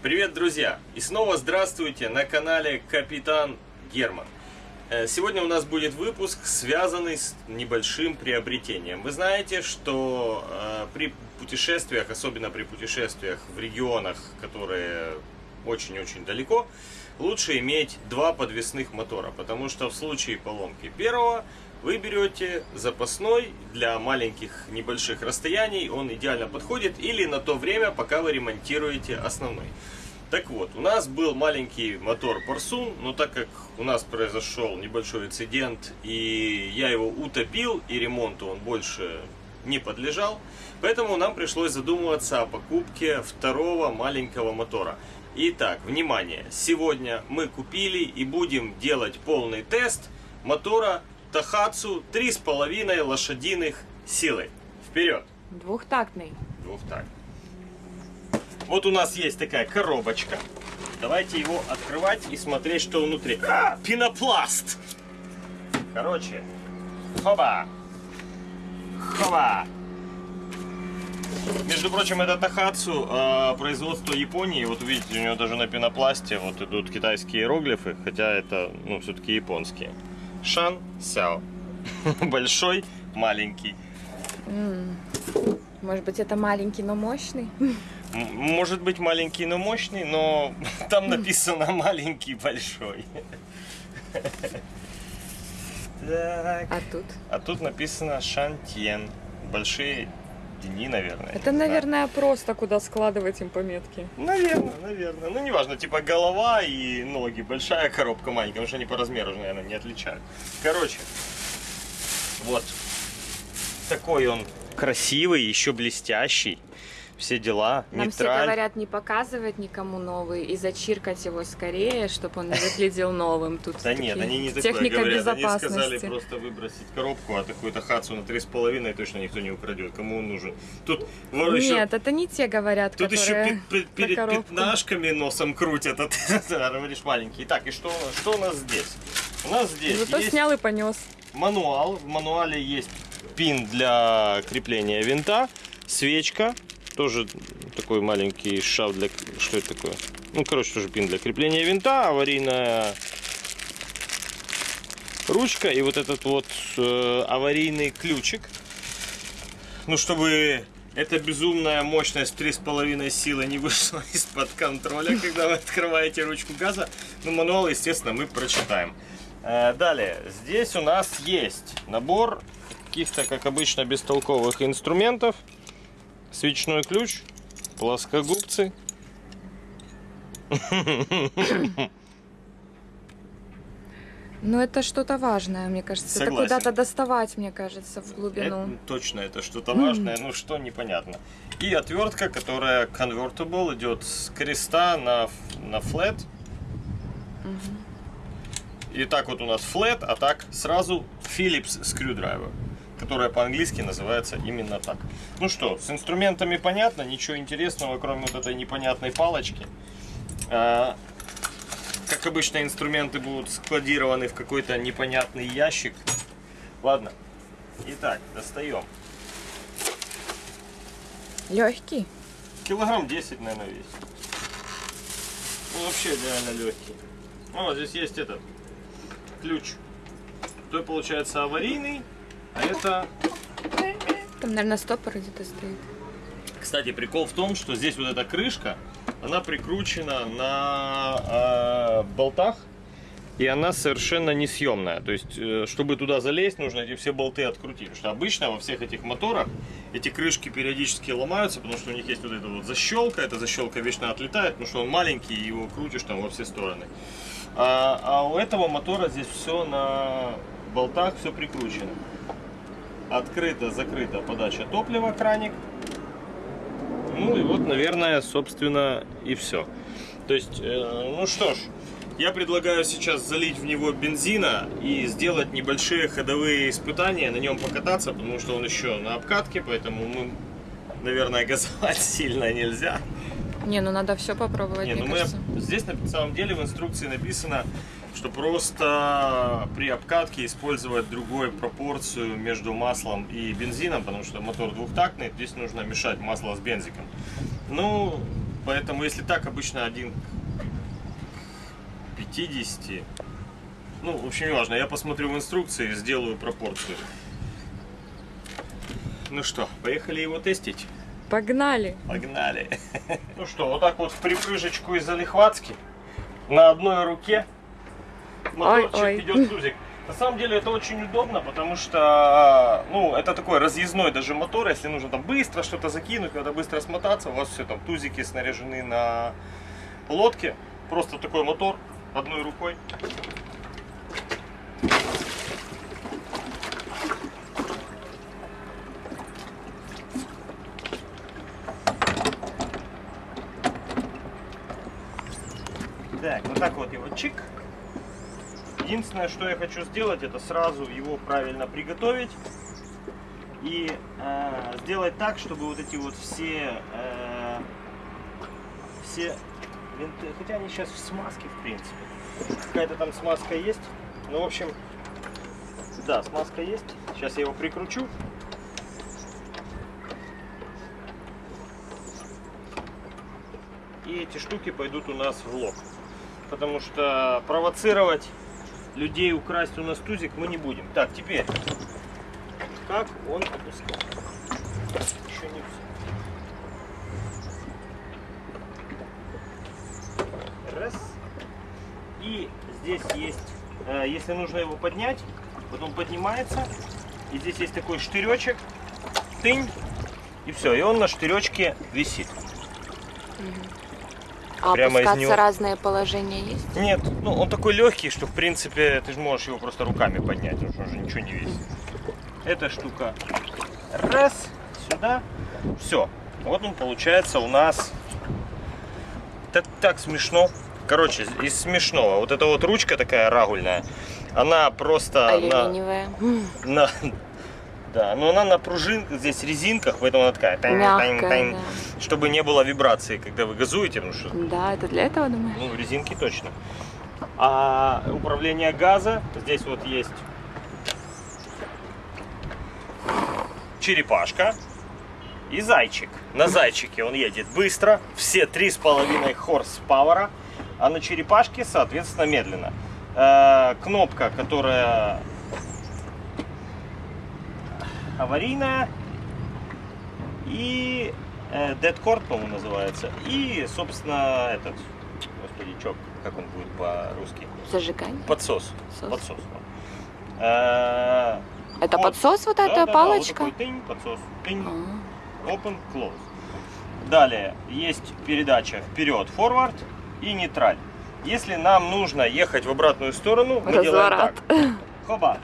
Привет, друзья! И снова здравствуйте на канале Капитан Герман. Э, Сегодня у нас будет выпуск, связанный с небольшим приобретением. Вы знаете, что э, при путешествиях, особенно при путешествиях в регионах, которые очень-очень далеко, лучше иметь два подвесных мотора, потому что в случае поломки первого вы берете запасной для маленьких небольших расстояний, он идеально подходит, или на то время, пока вы ремонтируете основной. Так вот, у нас был маленький мотор Парсун, но так как у нас произошел небольшой инцидент, и я его утопил, и ремонту он больше не подлежал, поэтому нам пришлось задумываться о покупке второго маленького мотора. Итак, внимание, сегодня мы купили и будем делать полный тест мотора Тахацу 3,5 лошадиных силы. Вперед! Двухтактный. Двухтактный. Вот у нас есть такая коробочка. Давайте его открывать и смотреть, что внутри. А, пенопласт! Короче, хоба! Хоба! Между прочим, это Тахацу, э, производство Японии. Вот видите, у него даже на пенопласте вот идут китайские иероглифы, хотя это, ну, все-таки японские. Шан Сяо. Большой, маленький. Может быть, это маленький, но мощный? Может быть маленький, но мощный, но там написано маленький, большой. Так. А тут? А тут написано Шантьен. Большие дни, наверное. Это, не знаю. наверное, просто куда складывать им пометки. Наверное, наверное. Ну, неважно, типа голова и ноги. Большая коробка маленькая, потому что они по размеру, наверное, не отличают. Короче, вот. Такой он красивый, еще блестящий. Все дела. Нам все Нейтраль. говорят не показывать никому новый и зачиркать его скорее, чтобы он не выглядел новым. Тут Да нет, они не такое техника говорят. Они сказали просто выбросить коробку, а такую-то хацу на 3,5 точно никто не украдет. Кому он нужен? Тут вон еще Нет, это не те говорят, Тут еще перед пятнашками носом крутят, а ты говоришь маленький. Так, и что, что у нас здесь? У нас здесь Зато есть снял и понес. мануал. В мануале есть пин для крепления винта, свечка, тоже такой маленький шав для... Что это такое? Ну, короче, тоже пин для крепления винта, аварийная ручка и вот этот вот э, аварийный ключик. Ну, чтобы эта безумная мощность 3,5 силы не вышла из-под контроля, когда вы открываете ручку газа. Ну, мануал, естественно, мы прочитаем. Э, Далее, здесь у нас есть набор каких-то, как обычно, бестолковых инструментов. Свечной ключ, плоскогубцы. Но это что-то важное, мне кажется. Согласен. Это куда-то доставать, мне кажется, в глубину. Это, точно, это что-то важное, ну что, непонятно. И отвертка, которая convertible, идет с креста на, на flat. И так вот у нас flat, а так сразу Phillips screwdriver, которая по-английски называется именно так. Ну что, с инструментами понятно, ничего интересного, кроме вот этой непонятной палочки. А, как обычно, инструменты будут складированы в какой-то непонятный ящик. Ладно. Итак, достаем. Легкий. Килограмм 10, наверное, весит. Ну, вообще реально легкий. Ну, вот здесь есть этот ключ. То получается аварийный, а это... Там, наверное, стопор где-то стоит. Кстати, прикол в том, что здесь вот эта крышка, она прикручена на э, болтах, и она совершенно несъемная. То есть, э, чтобы туда залезть, нужно эти все болты открутить. Потому что обычно во всех этих моторах эти крышки периодически ломаются, потому что у них есть вот эта вот защелка. Эта защелка вечно отлетает, потому что он маленький, и его крутишь там во все стороны. А, а у этого мотора здесь все на болтах, все прикручено. Открыта, закрыта подача топлива, краник. Ну и вот, наверное, собственно, и все. То есть, э, ну что ж, я предлагаю сейчас залить в него бензина и сделать небольшие ходовые испытания, на нем покататься, потому что он еще на обкатке, поэтому мы, наверное, газовать сильно нельзя. Не, ну надо все попробовать, Не, ну мы, здесь на самом деле в инструкции написано, что просто при обкатке использовать другую пропорцию между маслом и бензином, потому что мотор двухтактный, здесь нужно мешать масло с бензиком. Ну, Поэтому если так, обычно один к 50. Ну, в общем, не важно. Я посмотрю в инструкции и сделаю пропорцию. Ну что, поехали его тестить? Погнали! Погнали! Ну что, вот так вот в припрыжечку из залихватски на одной руке моторчик Ой, ой. идет тузик. На самом деле это очень удобно, потому что, ну, это такой разъездной даже мотор, если нужно там быстро что-то закинуть, надо быстро смотаться, у вас все там тузики снаряжены на лодке, просто такой мотор одной рукой. Так, вот так вот его чик. Единственное, что я хочу сделать, это сразу его правильно приготовить и э, сделать так, чтобы вот эти вот все э, все винты, хотя они сейчас в смазке в принципе, какая-то там смазка есть. Ну, в общем, да, смазка есть. Сейчас я его прикручу. И эти штуки пойдут у нас в лог. Потому что провоцировать людей украсть у нас тузик мы не будем. Так, теперь, как он опускал? Еще не все. Раз. И здесь есть, э, если нужно его поднять, потом поднимается. И здесь есть такой штыречек. Тынь. И все. И он на штыречке висит. А Прямо из него. разные положения есть? Нет, ну он такой легкий, что в принципе ты же можешь его просто руками поднять, потому что он же ничего не весит. Эта штука раз, сюда, все. Вот он получается у нас. Так, так смешно. Короче, из смешного. Вот эта вот ручка такая рагульная, она просто Алюминиевая. На- да, но она на пружинках, здесь резинках, поэтому она такая, тань, тань, Мягкая, тань, да. чтобы не было вибрации, когда вы газуете, потому что Да, это для этого, думаешь? ну, резинки точно. А управление газа, здесь вот есть черепашка и зайчик. На зайчике он едет быстро, все три с половиной хорс-пауэра, а на черепашке, соответственно, медленно. Э, кнопка, которая аварийная и э, Dead Cord, по-моему, называется. И, собственно, этот, господи, чё, как он будет по-русски? Зажигание. Подсос. Сос. Подсос. вот. Э, Это вот. подсос вот Да, эта да, да, палочка? вот такой тынь, подсос. Тынь, А, open, close. Далее есть передача вперед, forward и нейтраль. Если нам нужно ехать в обратную сторону, мы делаем Разворот. так. Хоба.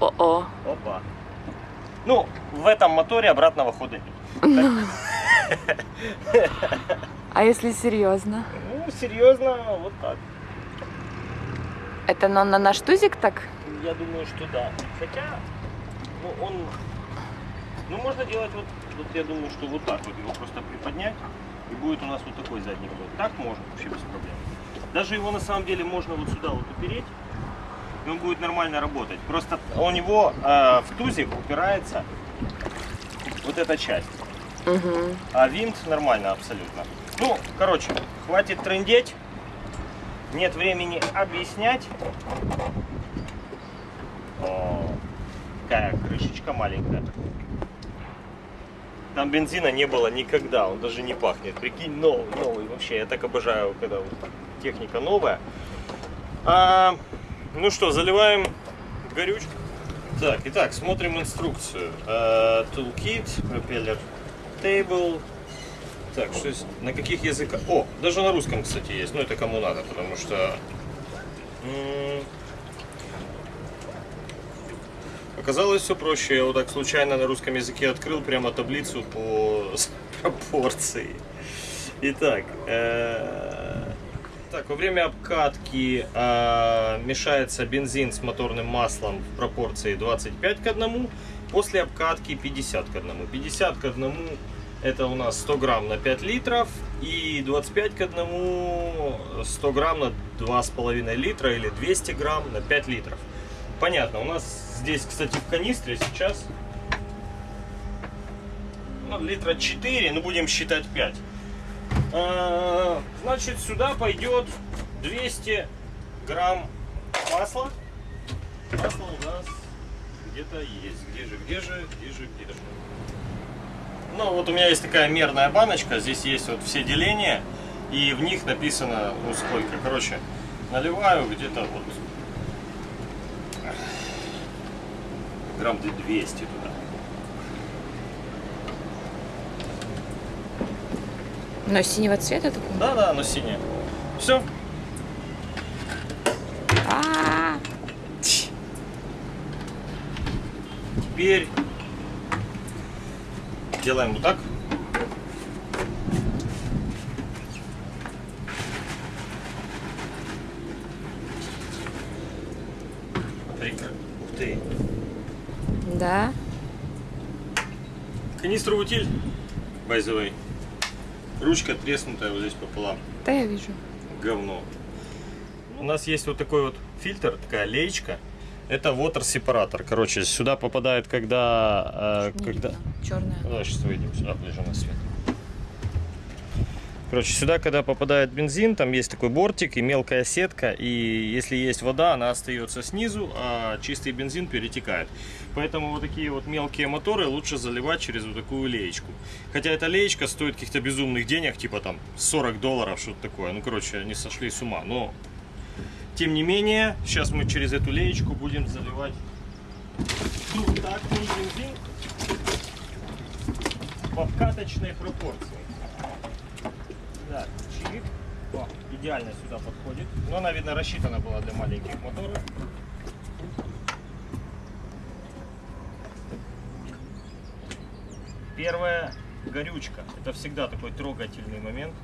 О-о. Опа. Ну, в этом моторе обратного хода нет. А если серьезно? Ну, серьезно, вот так. Это на, на наш тузик так? Я думаю, что да. Хотя, ну, он... Ну, можно делать вот, вот я думаю, что вот так вот его просто приподнять, и будет у нас вот такой задний ход. Так можно вообще без проблем. Даже его на самом деле можно вот сюда вот упереть, он будет нормально работать. Просто у него э, в тузик упирается вот эта часть. Угу. А винт нормально абсолютно. Ну, короче, хватит трындеть. Нет времени объяснять. О, какая крышечка маленькая. Там бензина не было никогда, он даже не пахнет. Прикинь, новый, новый. Вообще, я так обожаю, когда вот техника новая. А, ну что, заливаем горючку. Так, итак, смотрим инструкцию. Э, Toolkit, пропеллер, table. Так, что есть, на каких языках? О, даже на русском, кстати, есть. Ну, это кому надо, потому что... Оказалось все проще. Я вот так случайно на русском языке открыл прямо таблицу по пропорции. Итак, э, так, во время обкатки э, мешается бензин с моторным маслом в пропорции 25 к 1. После обкатки 50 к 1. 50 к 1 это у нас 100 грамм на 5 литров. И 25 к 1 100 грамм на 2,5 литра или 200 грамм на 5 литров. Понятно, у нас здесь, кстати, в канистре сейчас ну, литра 4, ну будем считать 5. А, Значит, сюда пойдет 200 грамм масла. Масло у нас где-то есть. Где же, где же, где же, где же? Ну, вот у меня есть такая мерная баночка. Здесь есть вот все деления. И в них написано, ну, сколько. Короче, наливаю где-то вот грамм 200 туда. Но синего цвета такого? Да, да, оно синее. Все. А, Теперь делаем вот так. Ух ты. Да. Канистру утиль, by the way. Ручка треснутая вот здесь пополам. Да я вижу. говно. У нас есть вот такой вот фильтр, такая леечка. Это water сепаратор. Короче, сюда попадает, когда... э, когда... Черная. Давай сейчас выйдем сюда, ближе на свет. Короче, сюда, когда попадает бензин, там есть такой бортик и мелкая сетка, и если есть вода, она остается снизу, а чистый бензин перетекает. Поэтому вот такие вот мелкие моторы лучше заливать через вот такую леечку. Хотя эта леечка стоит каких-то безумных денег, типа там 40 долларов, что-то такое. Ну, короче, они сошли с ума. Но, тем не менее, сейчас мы через эту леечку будем заливать двухтактный бензин в обкаточной пропорции. Так, чик. О, идеально сюда подходит. Но она, видно, рассчитана была для маленьких моторов. Первая горючка. Это всегда такой трогательный момент.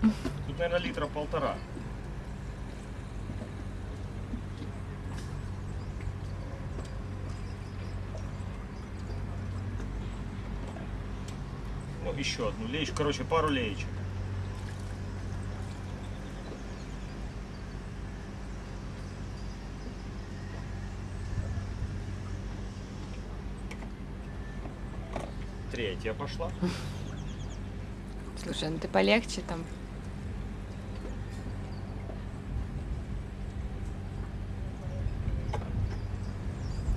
Тут, наверное, литра полтора. Ну, еще одну леечку. Короче, пару леечек. Третья пошла. Слушай, ну ты полегче там.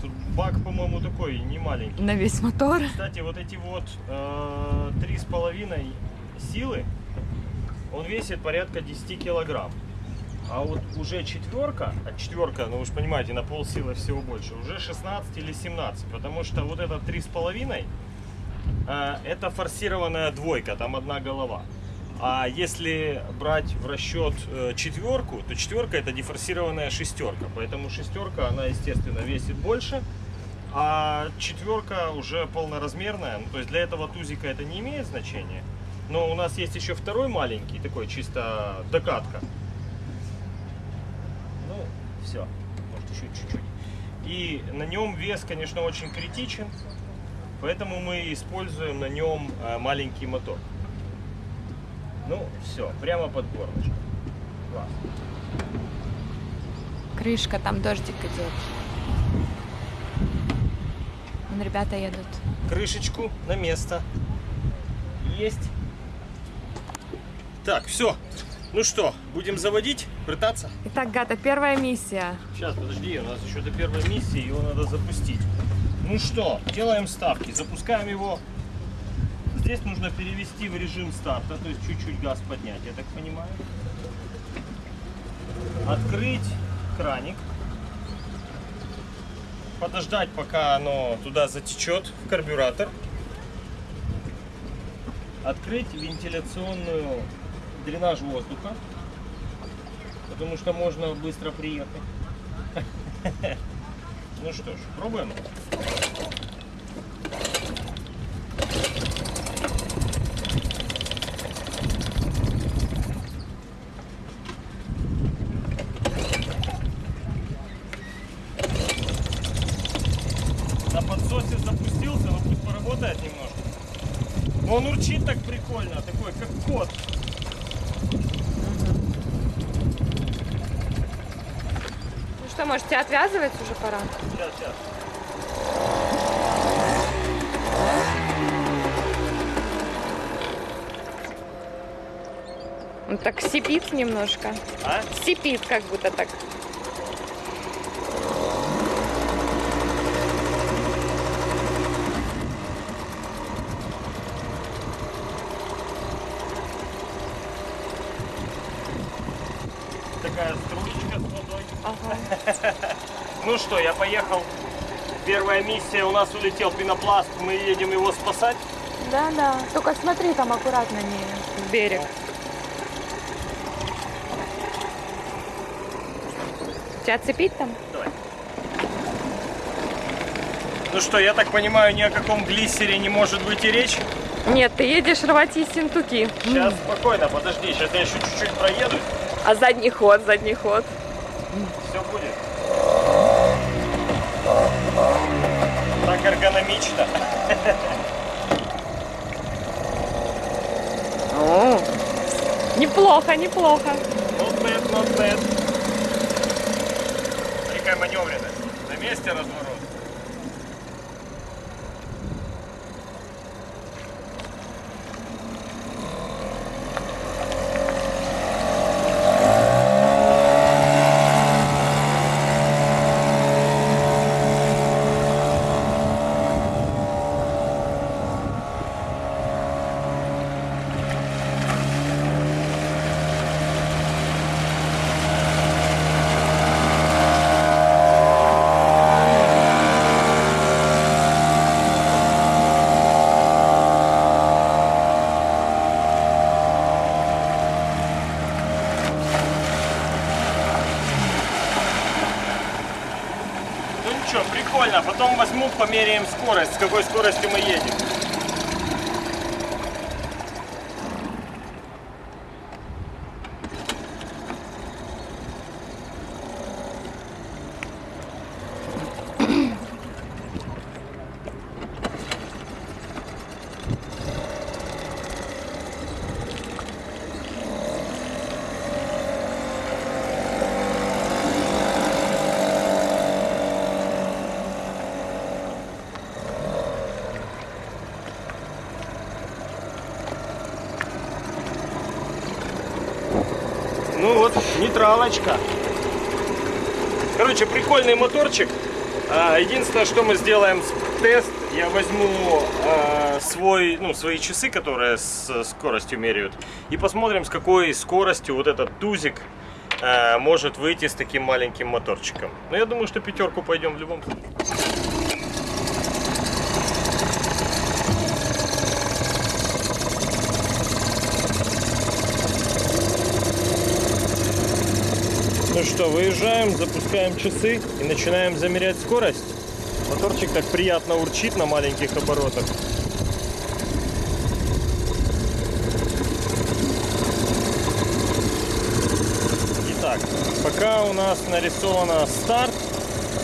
Тут бак, по-моему, такой не маленький. На весь мотор. Кстати, вот эти вот э, три с половиной силы, он весит порядка 10 килограмм. А вот уже четверка, а четверка, ну вы же понимаете, на пол силы всего больше, уже 16 или 17, потому что вот это три с половиной, э, это форсированная двойка, там одна голова. А если брать в расчет э, четверку, то четверка это дефорсированная шестерка. Поэтому шестерка, она, естественно, весит больше. А четверка уже полноразмерная. Ну, то есть для этого тузика это не имеет значения. Но у нас есть еще второй маленький, такой чисто докатка. Ну, все. Может еще чуть-чуть. И на нем вес, конечно, очень критичен. Поэтому мы используем на нем э, маленький мотор. Ну, все, прямо под горлышко. Класс. Крышка, там дождик идет. Вон ребята едут. крышечку на место. Есть. Так, все. Ну что, будем заводить, пытаться? Итак, Гата, первая миссия. Сейчас, подожди, у нас еще до первой миссии, его надо запустить. Ну что, делаем ставки, запускаем его. Здесь нужно перевести в режим старта, то есть чуть-чуть газ поднять, я так понимаю. Открыть краник. Подождать, пока оно туда затечет в карбюратор. Открыть вентиляционную дренаж воздуха, потому что можно быстро приехать. Ну что ж, пробуем. На подсосе запустился, но пусть он урчит так прикольно, такой как кот. Что, можете отвязывать уже пора? Сейчас, сейчас. Он так сипит немножко. А? Сипит как будто так. Такая струечка с водой. Ага. Ну что, я поехал. Первая миссия, у нас улетел пенопласт, мы едем его спасать. Да, да. Только смотри, там аккуратно не в берег. Тебя цепить там? Давай. Ну что, я так понимаю, ни о каком глиссере не может быть и речь. Нет, ты едешь рвать ессентуки. Сейчас спокойно, подожди, сейчас я еще чуть-чуть проеду, А задний ход, задний ход. все будет. Так эргономично. О, неплохо, неплохо. Not bad, not bad. Какая маневренность. На месте разворот. Ну ничего, прикольно. Потом возьму, померяем скорость, с какой скоростью мы едем. Ну вот, нейтралочка. Короче, прикольный моторчик. А, Единственное, что мы сделаем тест, я возьму а, свой, ну, свои часы, которые с скоростью меряют, и посмотрим, с какой скоростью вот этот тузик а, может выйти с таким маленьким моторчиком. Но я думаю, что пятерку пойдем в любом случае. Ну что, выезжаем, запускаем часы и начинаем замерять скорость. Моторчик так приятно урчит на маленьких оборотах. Итак, пока у нас нарисовано старт,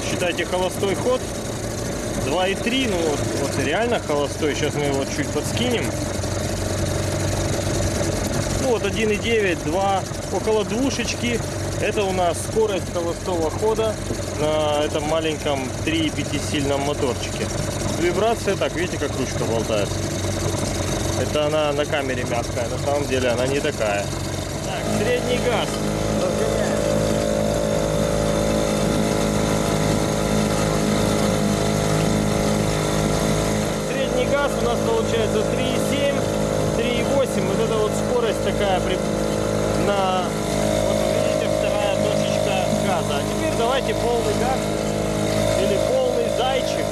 считайте холостой ход 2,3, ну вот, вот реально холостой, сейчас мы его чуть подскинем. Ну вот 1,9, 2, около двушечки. Это у нас скорость холостого хода на этом маленьком 3,5 сильном моторчике. Вибрация, так, видите, как ручка болтается. Это она на камере мягкая, на самом деле она не такая. Так, средний газ. Средний газ у нас получается 3,7, 3,8. Вот это вот скорость такая при... на... Вот вы видите, вторая точечка газа. А теперь давайте полный газ или полный зайчик.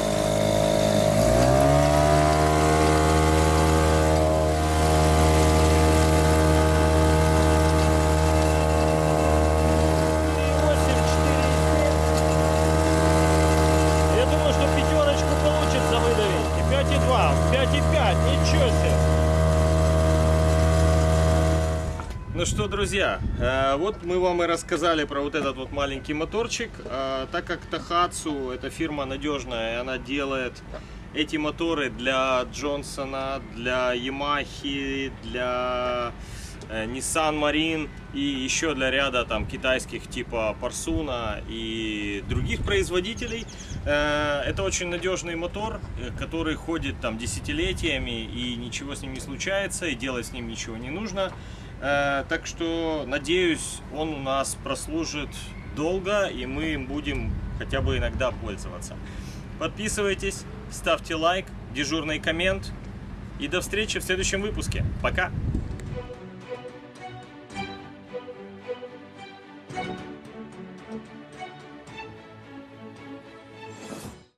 Я думаю, что пятерочку получится выдавить. И 5,2, 5,5, ничего себе. Ну что, друзья, э, вот мы вам и рассказали про вот этот вот маленький моторчик. Э, Так как Тахацу это фирма надежная, и она делает эти моторы для Джонсона, для Ямахи, для э, Nissan Marine и еще для ряда там китайских типа Парсуна и других производителей. Это очень надежный мотор, который ходит там десятилетиями и ничего с ним не случается, и делать с ним ничего не нужно. Э, Так что, надеюсь, он у нас прослужит долго, и мы им будем хотя бы иногда пользоваться. Подписывайтесь, ставьте лайк, дежурный коммент. И до встречи в следующем выпуске. Пока!